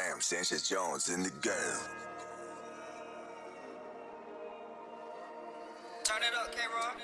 Sam Sanchez Jones in the game. Turn it up, K-Rock.